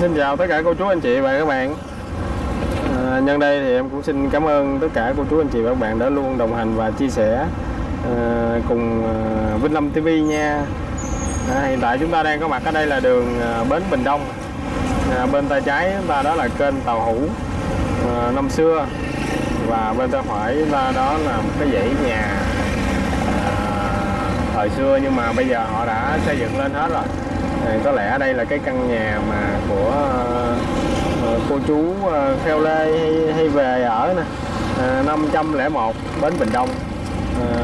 Xin chào tất cả cô chú anh chị và các bạn. À, Nhân đây thì em cũng xin cảm ơn tất cả cô chú anh chị và các bạn đã luôn đồng hành và chia sẻ à, cùng à, Vinh Lâm TV nha. À, Hiện tại chúng ta đang có mặt ở đây là đường à, Bến Bình Đông. À, Bên tay trái chúng ta đó là kênh Tàu Hủ à, năm xưa. Và bên tay phải chúng ta đó là một cái dãy nhà à, thời xưa nhưng mà bây giờ họ đã xây dựng lên hết rồi thì có lẽ đây là cái căn nhà mà của ờ, cô chú theo Kheo Lê hay, hay về ở nè. Ờ, à, 501 Bến Bình Đông. À,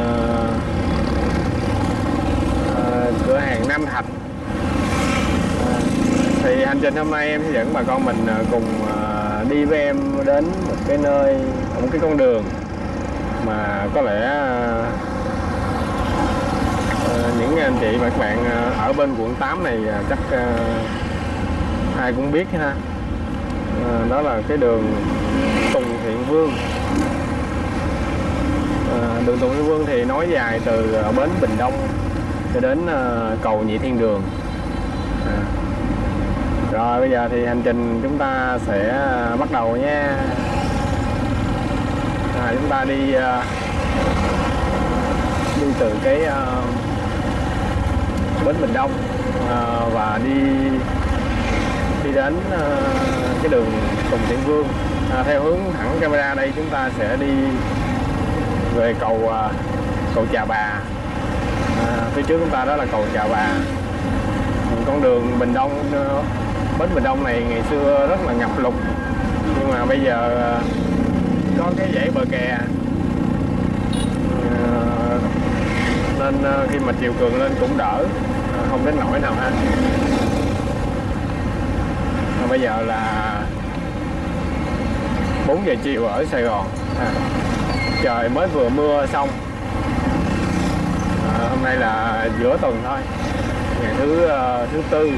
à, cửa hàng Nam Thạch. À, thì hành trình hôm nay em sẽ dẫn bà con mình cùng đi với em đến một cái nơi một cái con đường mà có lẽ những à, anh chị và các bạn à, ở bên quận 8 này à, chắc ai cũng biết ha. Đó là cái đường Tùng Thiện Vương. Đường Tùng Thiện Vương thì nói dài từ bến Bình Đông cho đến cầu Nhị Thiên Đường. Rồi bây giờ thì hành trình chúng ta sẽ bắt đầu nha. À, chúng ta đi đi từ cái bến Bình Đông à, và đi đi đến à, cái đường Tùng Thiện Vương. À, theo hướng thẳng camera đây chúng ta sẽ đi về cầu à, cầu Trà Bà. À, phía trước chúng ta đó là cầu Trà Bà. Ừ, con đường Bình Đông ờ, bến Bình Đông này ngày xưa rất là ngập lụt. Nhưng mà bây giờ à, có cái dãy bờ kè. Nên ờ, khi mà chiều cường lên cũng đỡ. Ờ, không đến nỗi nào ha. Và bây giờ là 4 giờ chiều ở Sài Gòn. À, trời mới vừa mưa xong. À, hôm nay là giữa tuần thôi. Ngày thứ uh, thứ tư.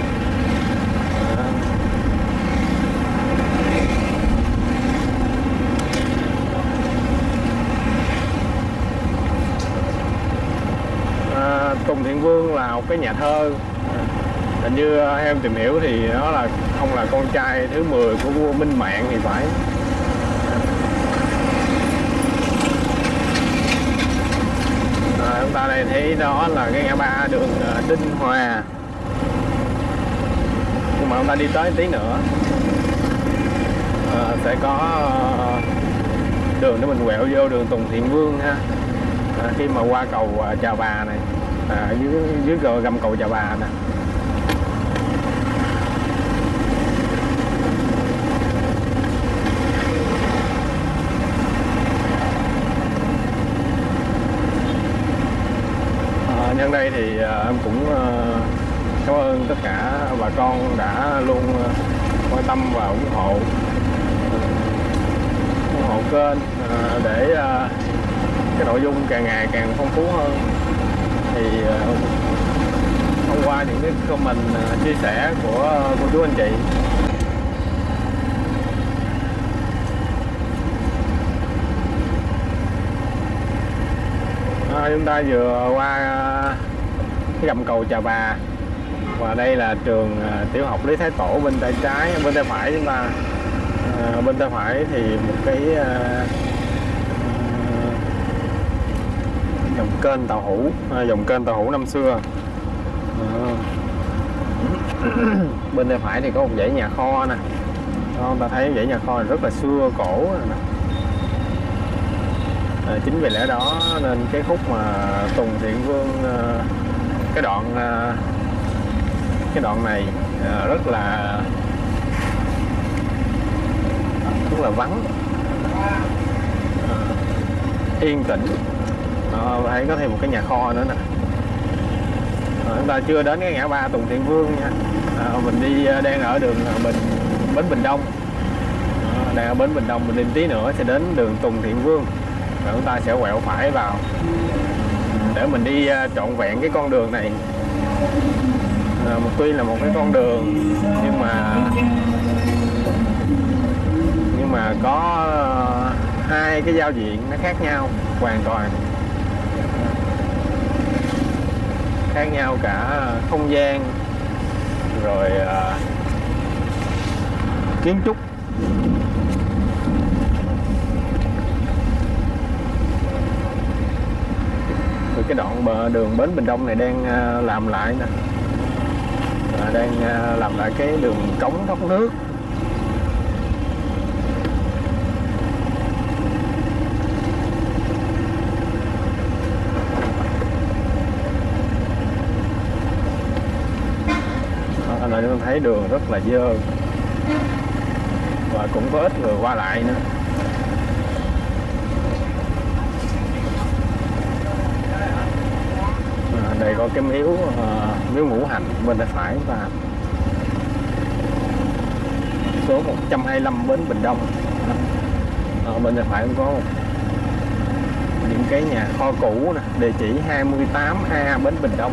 Tùng Thiện Vương là một cái nhà thơ. Hình như em tìm hiểu thì nó là không là con trai thứ 10 của vua Minh Mạng thì phải. À, chúng ta đây thấy đó là cái ngã ba đường à, Đinh Hòa. Nhưng mà chúng ta đi tới tí nữa à, sẽ có à, đường để mình quẹo vô đường Tùng Thiện Vương ha. À, khi mà qua cầu Chào Chà Bà này à, dưới dưới gầm cầu Chà Bà nè. À, nhân đây thì à, em cũng à, cảm ơn tất cả bà con đã luôn à, quan tâm và ủng hộ ủng hộ kênh à, để à, cái nội dung càng ngày càng phong phú hơn thì hôm thông qua những cái comment ờ, chia sẻ của ờ, cô chú anh chị. À, chúng ta vừa qua cái gầm cầu Trà Bà và đây là trường tiểu học Lý Thái Tổ bên tay trái bên tay phải chúng ta. À, bên tay phải thì một cái à, dòng kênh tàu hũ, à, dòng kênh tàu hũ năm xưa. À. Bên tay phải thì có một dãy nhà kho nè. Đó, ta thấy dãy nhà kho này rất là xưa cổ nè. À, chính vì lẽ đó nên cái khúc mà Tùng Thiện Vương à, cái đoạn à, cái đoạn này rất là rất là vắng. Yên tĩnh đây có thêm một cái nhà kho nữa nè. À, chúng ta chưa đến cái ngã ba Tùng Thiện Vương nha. À, mình đi ờ, đang ở đường Bình Bến Bình Đông. À, đang ở Bến Bình Đông mình đi tí nữa sẽ đến đường Tùng Thiện Vương. Và chúng ta sẽ quẹo phải vào. Để mình đi trọn vẹn cái con đường này. À, một tuy là một cái con đường nhưng mà nhưng mà có hai cái giao diện nó khác nhau hoàn toàn. Khác nhau cả không gian rồi à, kiến trúc. Rồi cái đoạn bờ đường Bến Bình Đông này đang à, làm lại nè. Đang à, làm lại cái đường cống thoát nước. Đó, thấy đường rất là dơ. Và cũng có ít người qua lại nữa. À, đây có cái miếu uh, miếu ngũ hành bên tay phải và số 125 bến Bình Đông. Ở bên tay phải cũng có những cái nhà kho cũ nè địa chỉ 28A bến Bình Đông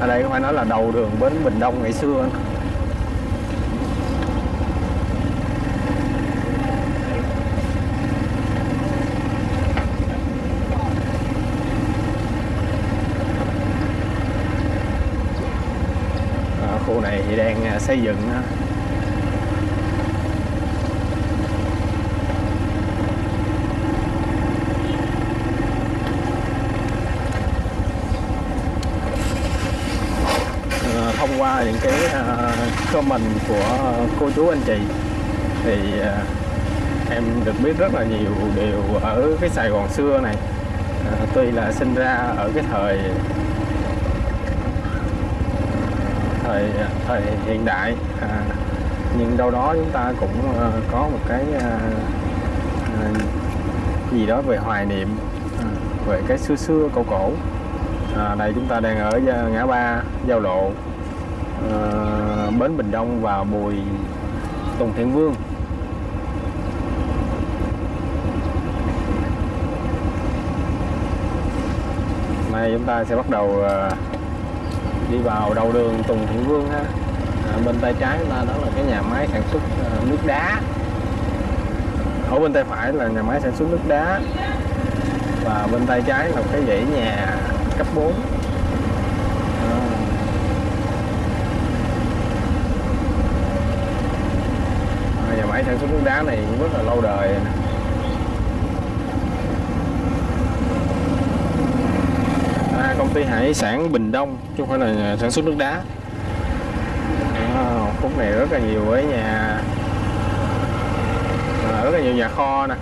ở đây phải nói là đầu đường bến Bình Đông ngày xưa. À, khu này thì đang à, xây dựng à, á. À, thông qua những cái à, comment của cô chú anh chị. Thì à, em được biết rất là nhiều điều ở cái Sài Gòn xưa này. À, tuy là sinh ra ở cái thời thời thời hiện đại à, nhưng đâu đó chúng ta cũng à, có một cái à, gì đó về hoài niệm về cái xưa xưa cổ cổ. À, đây chúng ta đang ở ngã ba giao lộ. Ờ, bến Bình Đông và Bùi Tùng Thiện Vương. Nay chúng ta sẽ bắt đầu ờ, đi vào đầu đường Tùng Thiện Vương ha. À, bên tay trái chúng ta đó là cái nhà máy sản xuất nước đá. Ở bên tay phải là nhà máy sản xuất nước đá. Và bên tay trái là cái dãy nhà cấp 4 à. À, nhà máy sản xuất nước đá này cũng rất là lâu đời. À, công ty hải sản Bình Đông chứ không phải là sản xuất nước đá. À, khúc này rất là nhiều ở nhà à, rất là nhiều nhà kho nè.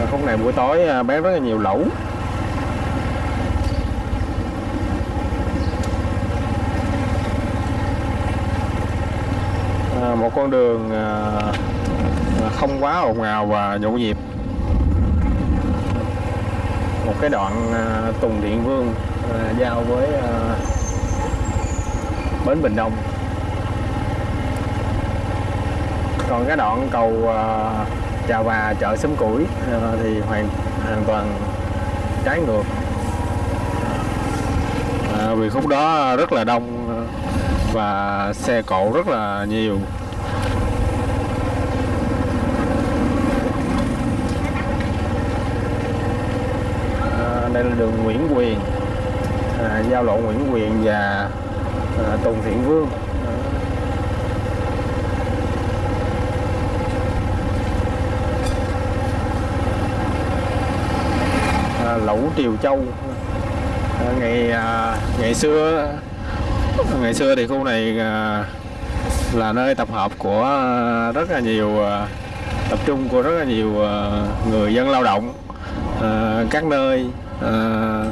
À, khúc này buổi tối à, bán rất là nhiều lẩu. Một con đường à, à, không quá ồn ào và nhộn nhịp. Một cái đoạn à, Tùng Điện Vương giao với bến Bình Đông. Còn cái đoạn cầu Trà Chà Và chợ Sấm Củi thì hoàn hoàn toàn trái ngược. À, vì khúc đó rất là đông và xe cộ rất là nhiều. Đây là đường Nguyễn Quyền à, giao lộ Nguyễn Quyền và à, Tùng Thiện Vương. À, lẩu Triều Châu. À, ngày à, ngày xưa ngày xưa thì khu này à, là nơi tập hợp của rất là nhiều à, tập trung của rất là nhiều à, người dân lao động à, các nơi. Ờ,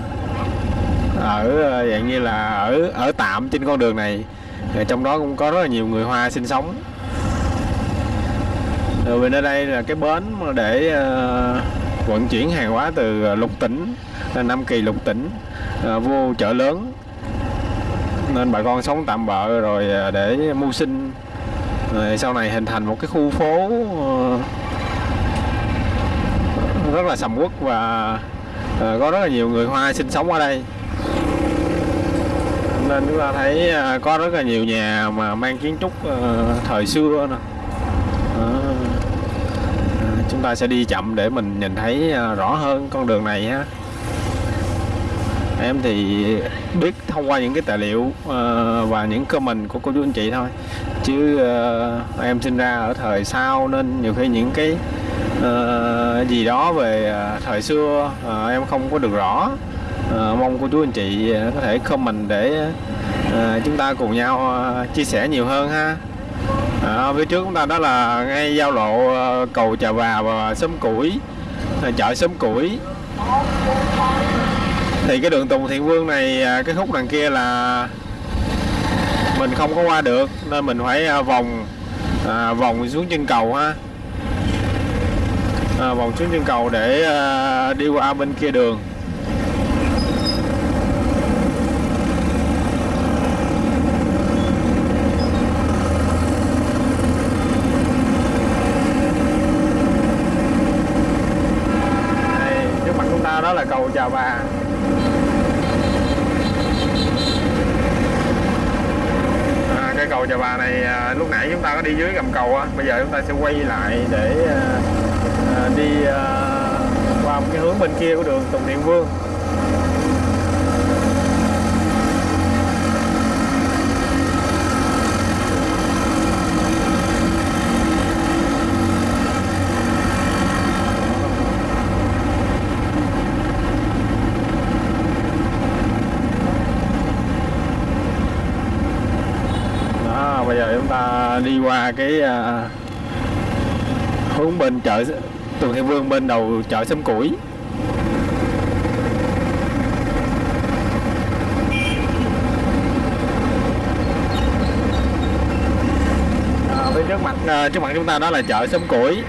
ở ờ, dạng như là ở ở tạm trên con đường này. Ờ, trong đó cũng có rất là nhiều người Hoa sinh sống. Rồi bên ở đây là cái bến để vận chuyển hàng hóa từ lục tỉnh Nam Kỳ lục tỉnh vô chợ lớn. Nên bà con sống tạm bợ rồi để mưu sinh. Rồi sau này hình thành một cái khu phố rất là sầm uất và à, có rất là nhiều người Hoa sinh sống ở đây. Nên chúng ta thấy à, có rất là nhiều nhà mà mang kiến trúc ờ, thời xưa nè. À, chúng ta sẽ đi chậm để mình nhìn thấy à, rõ hơn con đường này ha em thì biết thông qua những cái tài liệu ờ, và những comment của cô chú anh chị thôi. Chứ em sinh ra ở thời sau nên nhiều khi những cái Ờ, gì đó về ờ, thời xưa uh, em không có được rõ. Uh, mong cô chú anh chị có thể comment để uh, chúng ta cùng nhau uh, chia sẻ nhiều hơn ha. À, phía trước chúng ta đó là ngay giao lộ uh, cầu Trà bà và xóm Củi uh, chợ xóm Củi. Thì cái đường Tùng Thiện Vương này uh, cái khúc đằng kia là mình không có qua được nên mình phải uh, vòng à, vòng xuống chân cầu ha à, vòng xuống chân cầu để à, đi qua bên kia đường. Đây, trước mặt chúng ta đó là cầu Chà Bà. À, cầu Chà Bà này à, lúc nãy chúng ta có đi dưới gầm cầu á bây giờ chúng ta sẽ quay lại để à, À, đi à, qua một cái hướng bên kia của đường Tùng Điện Vương. Bây giờ chúng ta đi qua cái uh, hướng bên chợ Tùng Thiện Vương bên đầu chợ Sâm Củi. À, phía trước mặt à, trước mặt chúng ta đó là chợ Sâm Củi.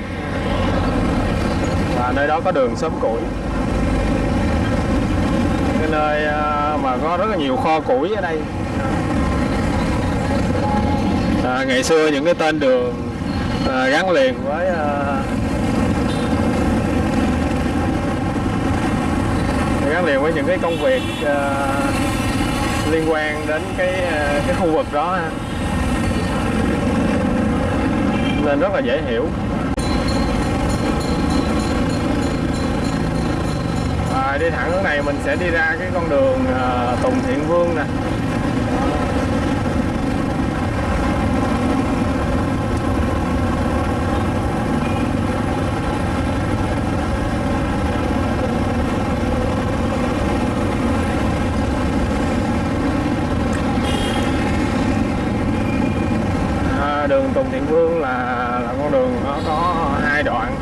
Và nơi đó có đường Sâm Củi. Cái nơi à, mà có rất là nhiều kho củi ở đây. À, ngày xưa những cái tên đường à, gắn liền với à, gắn liền với những cái công việc uh, liên quan đến cái uh, cái khu vực đó ha. nên rất là dễ hiểu à, đi thẳng hướng này mình sẽ đi ra cái con đường uh, Tùng Thiện Vương nè À, đường Tùng Thiện Vương là là con đường nó có hai đoạn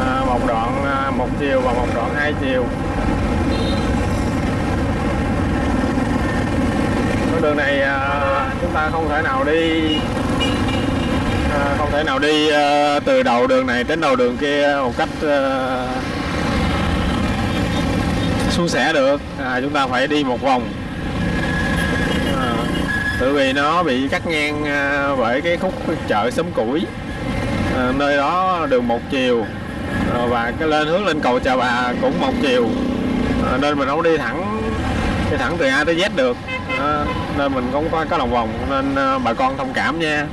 à, một đoạn à, một chiều và một đoạn hai chiều con đường này à, chúng ta không thể nào đi à, không thể nào đi ờ, từ đầu đường này đến đầu đường kia một cách à, suôn sẻ được. À, chúng ta phải đi một vòng. Ờ, à, tự vì nó bị cắt ngang bởi cái khúc chợ xóm củi. À, nơi đó đường một chiều. À, và cái lên hướng lên cầu Chợ Bà cũng một chiều. À, nên mình không đi thẳng đi thẳng từ A tới Z được. À, nên mình cũng có có lòng vòng nên bà con thông cảm nha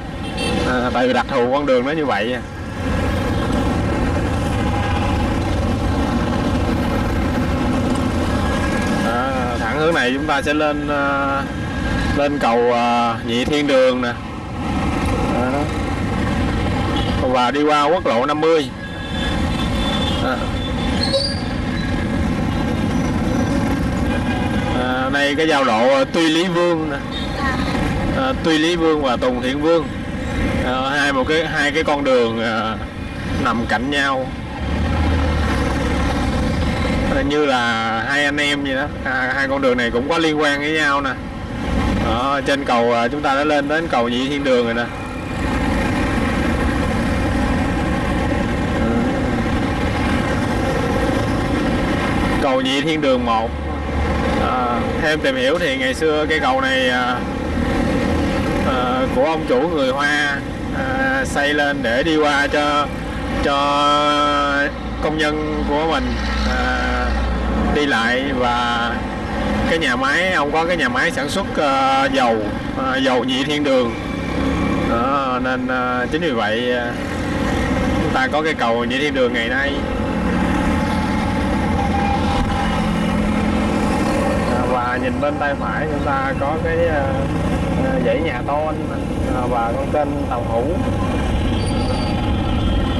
à, tại vì đặc thù con đường nó như vậy à, thẳng hướng này chúng ta sẽ lên à, lên cầu à, nhị thiên đường nè. À, và đi qua quốc lộ 50 à. À, đây cái giao lộ Tuy Lý Vương nè. À, Tuy Lý Vương và Tùng Thiện Vương à, hai một cái hai cái con đường à, nằm cạnh nhau. À, như là hai anh em vậy đó. À, hai con đường này cũng có liên quan với nhau nè. Đó, trên cầu à, chúng ta đã lên đến cầu nhị thiên đường rồi nè. Cầu nhị thiên đường 1 à, thêm tìm hiểu thì ngày xưa cây cầu này à, à, của ông chủ người Hoa à, xây lên để đi qua cho cho công nhân của mình à, đi lại. Và cái nhà máy ông có cái nhà máy sản xuất à, dầu à, dầu nhị thiên đường. Đó, nên à, chính vì vậy à, chúng ta có cái cầu nhị thiên đường ngày nay. À, nhìn bên tay phải chúng ta có cái ờ, dãy nhà to à, và con kênh tàu hủ.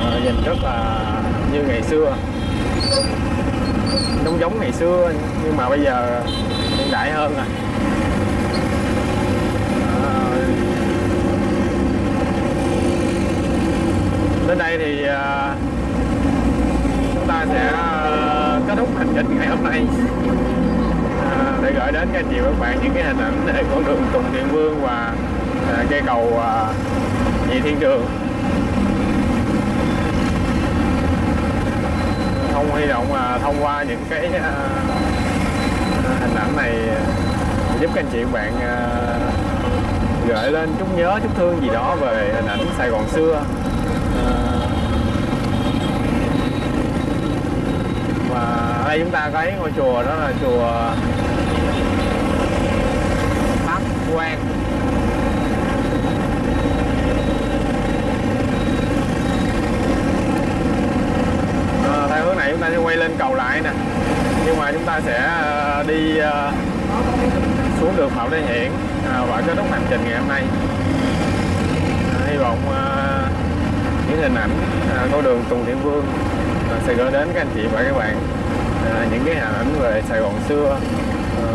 Ờ, nhìn rất là như ngày xưa. Giống giống ngày xưa, nhưng mà bây giờ hiện đại hơn rồi. Ờ, đến đây thì à, chúng ta sẽ à, kết thúc hành trình ngày hôm nay để gửi đến các anh chị và các bạn những cái hình ảnh về con đường Tùng Điện Vương và à, cây cầu à, Nhị Thiên Trường. Không hy vọng là thông qua những cái à, hình ảnh này giúp các anh chị và bạn à, gửi lên chút nhớ chút thương gì đó về hình ảnh Sài Gòn xưa À, và ở đây chúng ta thấy ngôi chùa đó là chùa Pháp Quan à, ờ, theo hướng này chúng ta sẽ quay lên cầu lại nè. Nhưng mà chúng ta sẽ ờ, đi ờ, xuống đường Phạm Lê Hiển à, và kết thúc hành trình ngày hôm nay. À, hy vọng những hình ảnh à, con đường Tùng thiện Vương à, sẽ gửi đến các anh chị và các bạn à, những cái hình ảnh về Sài Gòn xưa. À,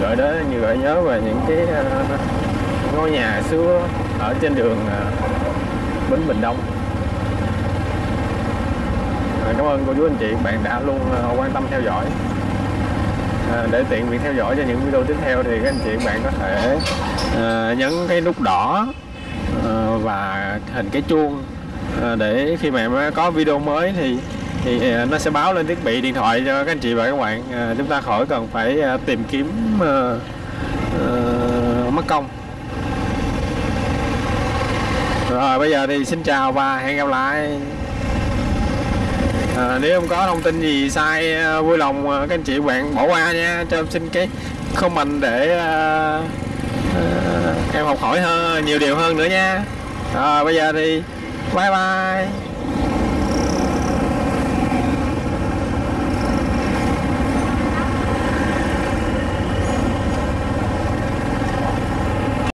gửi đến như gợi nhớ về những cái à, ngôi nhà xưa ở trên đường à, Bến Bình Đông. À, cảm ơn cô chú anh chị bạn đã luôn à, quan tâm theo dõi. À, để tiện việc theo dõi cho những video tiếp theo thì các anh chị bạn có thể à, nhấn cái nút đỏ à, và hình cái chuông. À, để khi mà em có video mới thì thì ờ, nó sẽ báo lên thiết bị điện thoại cho các anh chị và các bạn. À, chúng ta khỏi cần phải à, tìm kiếm à, à, mất công. Rồi bây giờ thì xin chào và hẹn gặp lại. À, nếu không có thông tin gì sai vui lòng các anh chị bạn bỏ qua nha. Cho em xin cái comment để à, à, em học hỏi hơn nhiều điều hơn nữa nha. Rồi bây giờ thì bye bye.